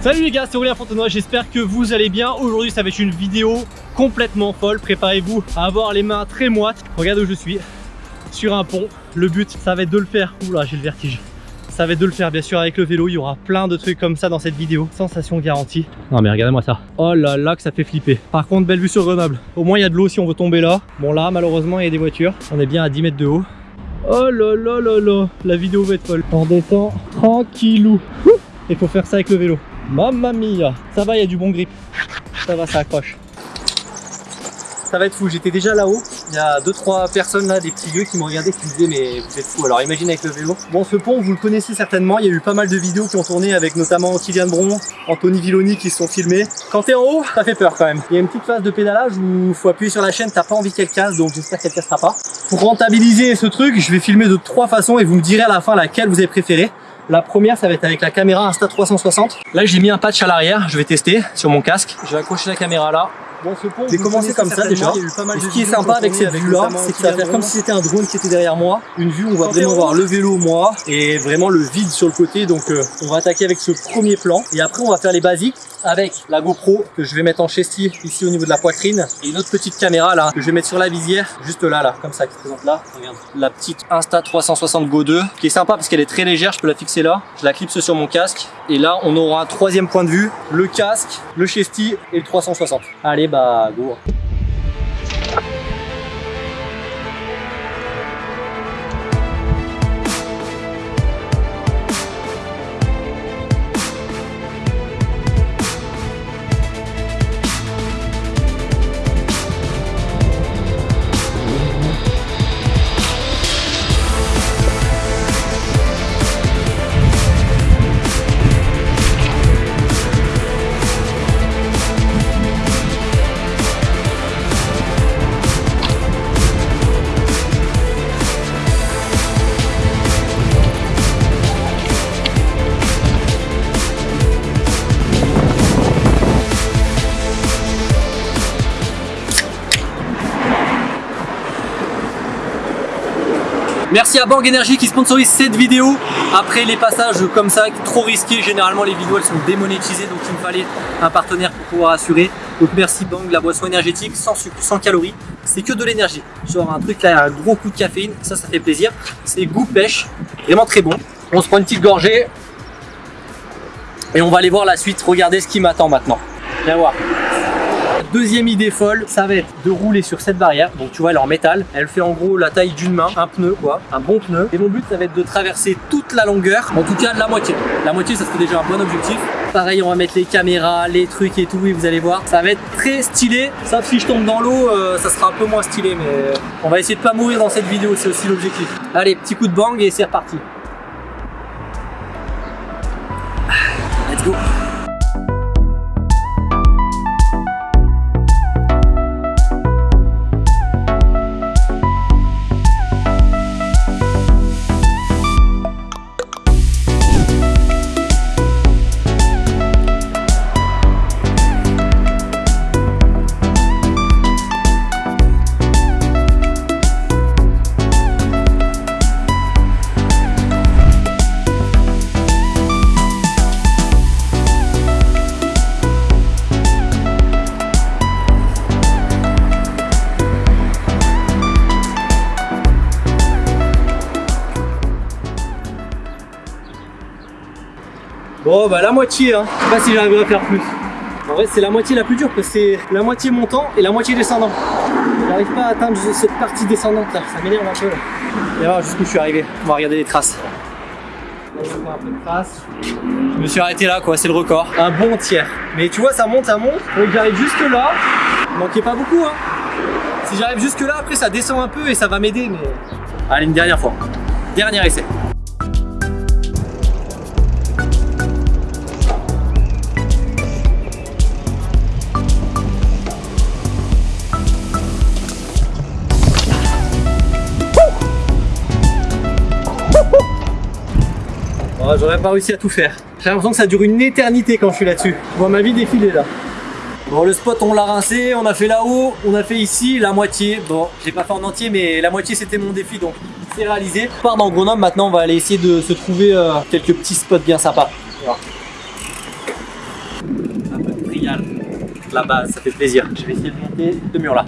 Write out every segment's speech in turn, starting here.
Salut les gars, c'est Aurélien Fontenoy, j'espère que vous allez bien. Aujourd'hui ça va être une vidéo complètement folle, préparez-vous à avoir les mains très moites. Regarde où je suis, sur un pont. Le but ça va être de le faire, oula j'ai le vertige. Ça va être de le faire bien sûr avec le vélo, il y aura plein de trucs comme ça dans cette vidéo. Sensation garantie. Non mais regardez-moi ça. Oh là là que ça fait flipper. Par contre belle vue sur Grenoble. Au moins il y a de l'eau si on veut tomber là. Bon là malheureusement il y a des voitures. On est bien à 10 mètres de haut. Oh là là là là, la vidéo va être folle. On descend tranquillou. Il faut faire ça avec le vélo. Mamma mia Ça va, il y a du bon grip. Ça va, ça accroche. Ça va être fou, j'étais déjà là-haut. Il y a 2-3 personnes là, des petits vieux qui me regardaient qui me disaient mais vous êtes fou. Alors imagine avec le vélo. Bon ce pont vous le connaissez certainement, il y a eu pas mal de vidéos qui ont tourné avec notamment Kylian Bron, Anthony Villoni qui se sont filmés. Quand t'es en haut, ça fait peur quand même. Il y a une petite phase de pédalage où faut appuyer sur la chaîne, t'as pas envie qu'elle casse donc j'espère qu'elle cassera pas. Pour rentabiliser ce truc, je vais filmer de trois façons et vous me direz à la fin laquelle vous avez préféré. La première, ça va être avec la caméra Insta360. Là, j'ai mis un patch à l'arrière. Je vais tester sur mon casque. Je vais accrocher la caméra là. Bon, ce pont, je vais commencer comme ça déjà. ce qui est sympa avec cette vue-là, c'est que ça va faire comme si c'était un drone qui était derrière moi. Une vue où on va vraiment voir le vélo, moi, et vraiment le vide sur le côté. Donc, euh, on va attaquer avec ce premier plan. Et après, on va faire les basiques avec la GoPro que je vais mettre en chesty ici au niveau de la poitrine et une autre petite caméra là que je vais mettre sur la visière juste là là comme ça qui se présente là regarde la petite Insta 360 Go 2 qui est sympa parce qu'elle est très légère je peux la fixer là je la clipse sur mon casque et là on aura un troisième point de vue le casque le chesty et le 360 allez bah go Merci à Bang Energy qui sponsorise cette vidéo. Après les passages comme ça, trop risqués, généralement les vidéos elles sont démonétisées donc il me fallait un partenaire pour pouvoir assurer. Donc merci Bang, la boisson énergétique sans sucre, sans calories, c'est que de l'énergie. Genre un truc là, un gros coup de caféine, ça ça fait plaisir. C'est goût pêche, vraiment très bon. On se prend une petite gorgée et on va aller voir la suite. Regardez ce qui m'attend maintenant. Viens voir. Deuxième idée folle, ça va être de rouler sur cette barrière. Donc tu vois, elle est en métal. Elle fait en gros la taille d'une main, un pneu quoi, un bon pneu. Et mon but, ça va être de traverser toute la longueur, en tout cas la moitié. La moitié, ça serait déjà un bon objectif. Pareil, on va mettre les caméras, les trucs et tout, et vous allez voir, ça va être très stylé. Sauf si je tombe dans l'eau, euh, ça sera un peu moins stylé, mais on va essayer de pas mourir dans cette vidéo, c'est aussi l'objectif. Allez, petit coup de bang et c'est reparti. Bon bah la moitié hein. Je sais pas si j'arriverai à faire plus. En vrai c'est la moitié la plus dure parce que c'est la moitié montant et la moitié descendant. J'arrive pas à atteindre cette partie descendante là, ça m'énerve un peu là. Et voilà jusqu'où je suis arrivé? On va regarder les traces. Je me suis arrêté là quoi, c'est le record. Un bon tiers. Mais tu vois ça monte, ça monte. Donc j'arrive jusque là. Manquait pas beaucoup hein. Si j'arrive jusque là, après ça descend un peu et ça va m'aider mais. Allez une dernière fois. Dernier essai. J'aurais pas réussi à tout faire. J'ai l'impression que ça dure une éternité quand je suis là-dessus. Je vois ma vie défiler là. Bon, le spot, on l'a rincé, on a fait là-haut, on a fait ici, la moitié. Bon, j'ai pas fait en entier, mais la moitié, c'était mon défi, donc c'est réalisé. On part dans Grenoble, maintenant, on va aller essayer de se trouver euh, quelques petits spots bien sympas. la base, ça fait plaisir. Je vais essayer de monter ce mur là.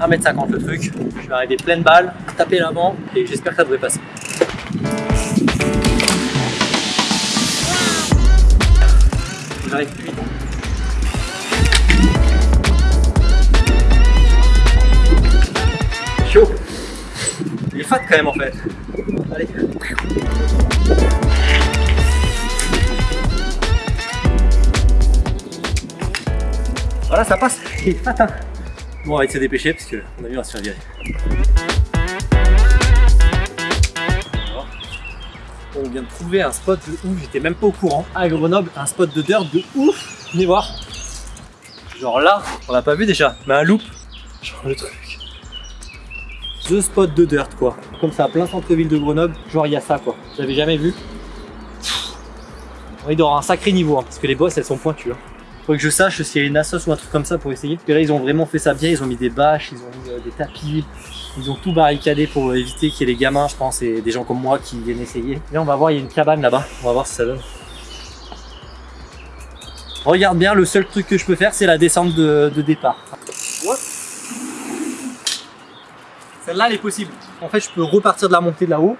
1m50 le truc. Je vais arriver pleine balle, taper l'avant et j'espère que ça devrait passer. J'arrive vite. Chaud. Il est fat quand même en fait. Allez. Voilà, ça passe. Il est fat, hein. Bon, on va essayer de se dépêcher parce qu'on a vu, on va se faire virer. On vient de trouver un spot de ouf, j'étais même pas au courant. À Grenoble, un spot de dirt de ouf. Venez voir. Genre là, on l'a pas vu déjà, mais un loop. Genre le truc. Deux spots de dirt quoi. Comme ça, plein centre-ville de Grenoble. Genre il y a ça quoi. J'avais jamais vu. Il doit avoir un sacré niveau hein, parce que les bosses elles sont pointues. Hein. Faut que je sache s'il y a une assos ou un truc comme ça pour essayer. Parce que là ils ont vraiment fait ça bien, ils ont mis des bâches, ils ont mis euh, des tapis, ils ont tout barricadé pour éviter qu'il y ait les gamins je pense et des gens comme moi qui viennent essayer. Là on va voir, il y a une cabane là-bas, on va voir si ça donne. Regarde bien, le seul truc que je peux faire c'est la descente de, de départ. Celle-là elle est possible. En fait je peux repartir de la montée de là-haut,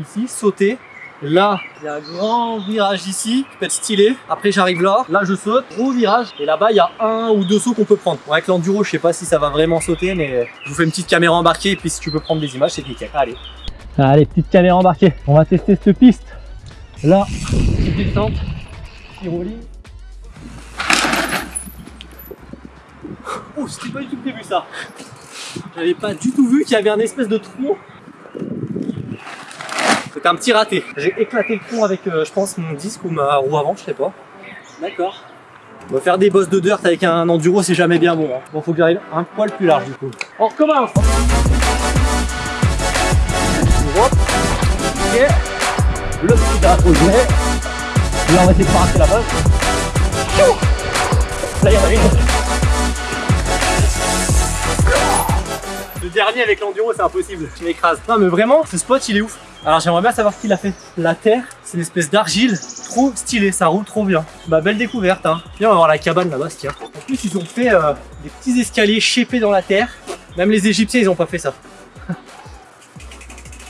ici, sauter Là, il y a un grand virage ici qui peut être stylé. Après, j'arrive là. Là, je saute. Gros virage. Et là-bas, il y a un ou deux sauts qu'on peut prendre. Bon, avec l'enduro, je sais pas si ça va vraiment sauter, mais je vous fais une petite caméra embarquée. Et puis, si tu peux prendre des images, c'est nickel. Allez. Allez, petite caméra embarquée. On va tester cette piste. Là, petite descente. Petit Oh, c'était pas du tout prévu ça. J'avais pas du tout vu qu'il y avait un espèce de trou c'était un petit raté. J'ai éclaté le tronc avec, euh, je pense, mon disque ou ma roue avant, je sais pas. D'accord. Faire des bosses de dirt avec un enduro, c'est jamais bien bon. Hein. Bon, faut que j'arrive un poil plus large du coup. On recommence. Ok. Le petit à au Là, on va essayer de rater la bosse. Là, il y en a une. Le dernier avec l'enduro, c'est impossible. Je m'écrase. Non, mais vraiment, ce spot, il est ouf. Alors j'aimerais bien savoir ce qu'il a fait. La terre, c'est une espèce d'argile, trop stylé, ça roule trop bien. Bah belle découverte hein. Viens on va voir la cabane là-bas tiens. En plus ils ont fait euh, des petits escaliers shapés dans la terre. Même les égyptiens ils ont pas fait ça.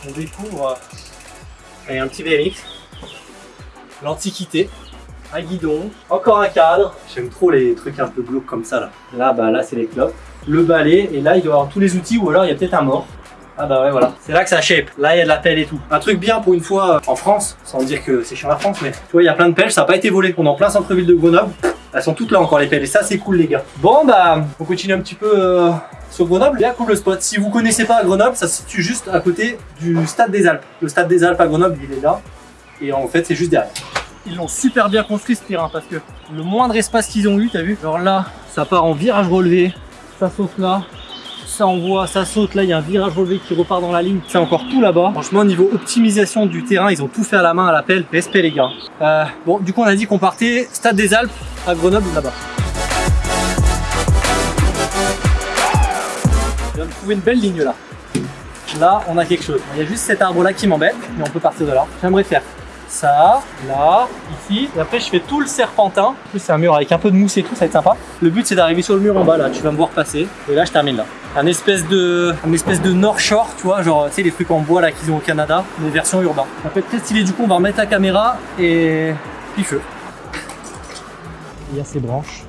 on découvre euh, y a un petit BMX. L'antiquité. Un guidon, encore un cadre. J'aime trop les trucs un peu glauques comme ça là. Là bah là c'est les clopes. Le balai et là il doit avoir tous les outils ou alors il y a peut-être un mort. Ah bah ouais voilà, c'est là que ça shape, là il y a de la pelle et tout. Un truc bien pour une fois euh, en France, sans dire que c'est chiant la France, mais tu vois il y a plein de pelles, ça n'a pas été volé. On est en plein centre-ville de Grenoble, elles sont toutes là encore les pelles et ça c'est cool les gars. Bon bah on continue un petit peu euh, sur Grenoble, bien cool le spot. Si vous connaissez pas Grenoble, ça se situe juste à côté du Stade des Alpes. Le Stade des Alpes à Grenoble il est là et en fait c'est juste derrière. Ils l'ont super bien construit ce terrain parce que le moindre espace qu'ils ont eu, t'as vu? Genre là, ça part en virage relevé, ça saute là, ça envoie, ça saute, là il y a un virage relevé qui repart dans la ligne, c'est encore tout là-bas. Franchement niveau optimisation du terrain, ils ont tout fait à la main à l'appel, respect les gars. Euh, bon du coup on a dit qu'on partait Stade des Alpes à Grenoble là-bas. Je viens de trouver une belle ligne là. Là on a quelque chose, il y a juste cet arbre là qui m'embête, mais on peut partir de là. J'aimerais faire ça, là, ici. Et après, je fais tout le serpentin. En plus, c'est un mur avec un peu de mousse et tout, ça va être sympa. Le but, c'est d'arriver sur le mur en bas, là. Tu vas me voir passer. Et là, je termine là. Un espèce de, un espèce de North Shore, tu vois, genre, tu sais, les trucs en bois là qu'ils ont au Canada, mais version urbain. Ça peut être très stylé. Du coup, on va remettre la caméra et puis feu. Il y a ces branches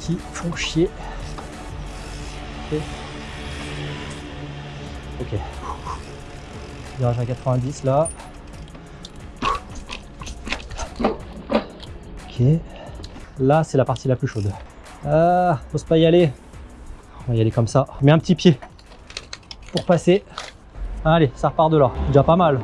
qui font chier. Ok. Virage à 90 là. Là, c'est la partie la plus chaude. Ah, faut pas y aller. On va y aller comme ça. Mets un petit pied pour passer. Allez, ça repart de là. Déjà pas mal.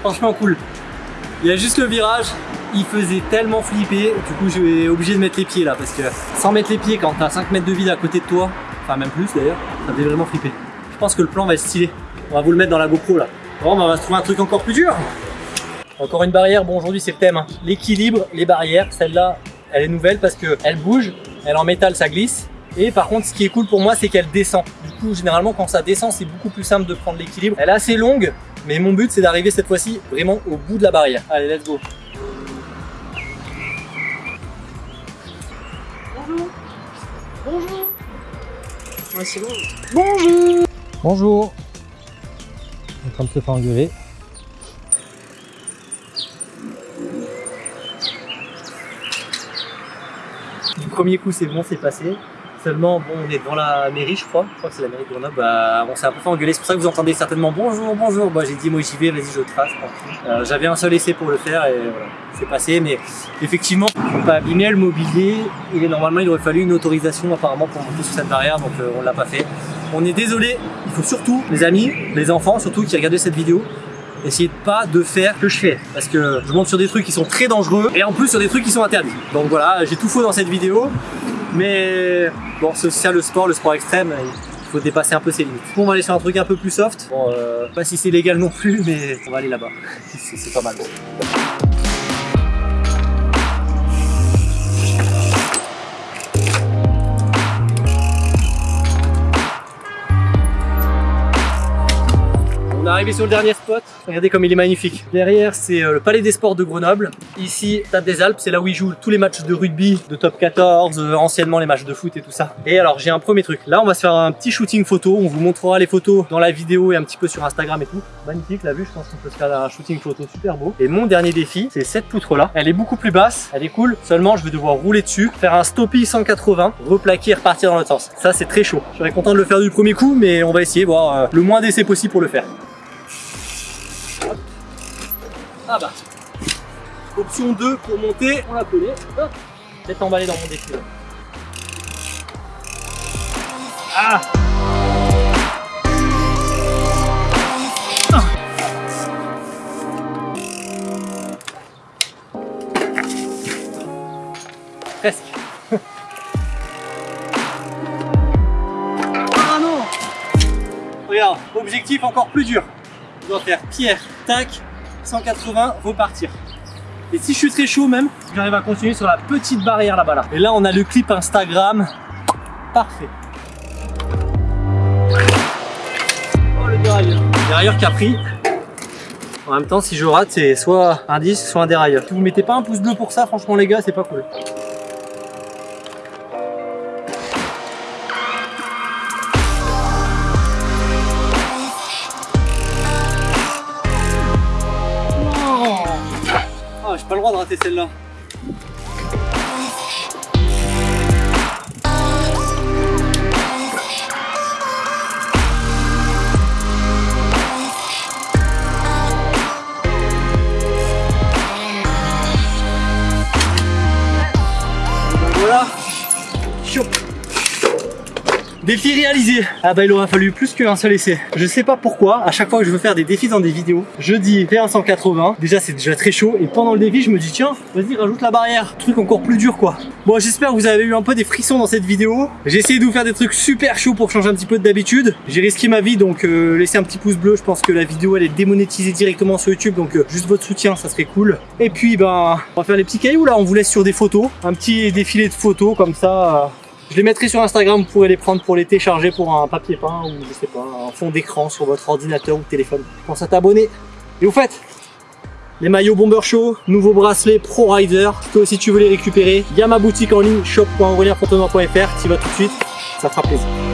Franchement cool. Il y a juste le virage, il faisait tellement flipper, du coup je vais obligé de mettre les pieds là parce que sans mettre les pieds quand t'as 5 mètres de vide à côté de toi, enfin même plus d'ailleurs, ça fait vraiment flipper. Je pense que le plan va être stylé. On va vous le mettre dans la GoPro là. Bon, bah, on va se trouver un truc encore plus dur. Encore une barrière, bon aujourd'hui c'est le thème, hein. l'équilibre, les barrières, celle-là elle est nouvelle parce qu'elle bouge, elle est en métal, ça glisse. Et par contre, ce qui est cool pour moi, c'est qu'elle descend. Du coup, généralement, quand ça descend, c'est beaucoup plus simple de prendre l'équilibre. Elle est assez longue, mais mon but, c'est d'arriver cette fois-ci vraiment au bout de la barrière. Allez, let's go. Bonjour. Bonjour. Ouais, c'est bon. Bonjour Bonjour On est en train de se faire engueuler. Du premier coup, c'est bon, c'est passé. Seulement, bon, on est devant la mairie, je crois. Je crois que c'est la mairie de Grenoble. Bah, on s'est un peu fait engueuler. C'est pour ça que vous entendez certainement bonjour, bonjour. Bah, j'ai dit, moi, j'y vais, vas-y, je trace. Euh, J'avais un seul essai pour le faire et c'est passé. Mais effectivement, pas abîmer le mobilier. Il est normalement, il aurait fallu une autorisation apparemment pour monter sur cette barrière, donc euh, on l'a pas fait. On est désolé. Il faut surtout, les amis, les enfants, surtout qui regardent cette vidéo, essayez de pas de faire ce que je fais parce que je monte sur des trucs qui sont très dangereux et en plus sur des trucs qui sont interdits donc voilà j'ai tout faux dans cette vidéo mais bon c'est ça le sport le sport extrême il faut dépasser un peu ses limites. Bon, on va aller sur un truc un peu plus soft bon euh, pas si c'est légal non plus mais on va aller là-bas. C'est pas mal arrivé sur le dernier spot, regardez comme il est magnifique. Derrière c'est euh, le Palais des Sports de Grenoble. Ici, Stade des Alpes, c'est là où ils jouent tous les matchs de rugby, de top 14, euh, anciennement les matchs de foot et tout ça. Et alors j'ai un premier truc, là on va se faire un petit shooting photo, on vous montrera les photos dans la vidéo et un petit peu sur Instagram et tout. Magnifique la vue, je pense qu'on peut se faire un shooting photo super beau. Et mon dernier défi, c'est cette poutre là. Elle est beaucoup plus basse, elle est cool, seulement je vais devoir rouler dessus, faire un stoppie 180, replaquer et repartir dans l'autre sens. Ça c'est très chaud. Je serais content de le faire du premier coup, mais on va essayer, voir euh, le moins d'essais possible pour le faire. Ah bah. Option 2 pour monter, on la connaît. Hop. Peut-être emballé dans mon défi. Ah Ah. Presque. ah non Regarde, objectif encore plus dur. Je dois faire pierre, tac, 180, repartir. Et si je suis très chaud même, j'arrive à continuer sur la petite barrière là-bas là. Et là on a le clip Instagram. Parfait. Oh le dérailleur. Dérailleur qui a pris. En même temps si je rate c'est soit un disque soit un dérailleur. Si vous mettez pas un pouce bleu pour ça franchement les gars c'est pas cool. Ben Voilà. Chop. Défi réalisé Ah bah il aura fallu plus qu'un seul essai. Je sais pas pourquoi, à chaque fois que je veux faire des défis dans des vidéos, je dis fais un 180, déjà c'est déjà très chaud, et pendant le défi je me dis tiens, vas-y rajoute la barrière, truc encore plus dur quoi. Bon j'espère que vous avez eu un peu des frissons dans cette vidéo. J'ai essayé de vous faire des trucs super chauds pour changer un petit peu d'habitude. J'ai risqué ma vie donc euh, laissez un petit pouce bleu, je pense que la vidéo elle est démonétisée directement sur YouTube, donc euh, juste votre soutien ça serait cool. Et puis ben on va faire les petits cailloux là, on vous laisse sur des photos, un petit défilé de photos comme ça. Je les mettrai sur Instagram, vous pourrez les prendre pour les télécharger pour un papier peint ou je sais pas, un fond d'écran sur votre ordinateur ou téléphone. Pense à t'abonner. Et vous faites les maillots Bomber Show, nouveaux bracelets Pro Rider. Toi aussi tu veux les récupérer, il y a ma boutique en ligne shop.aurelienfontenoy.fr, tu vas tout de suite, ça fera plaisir.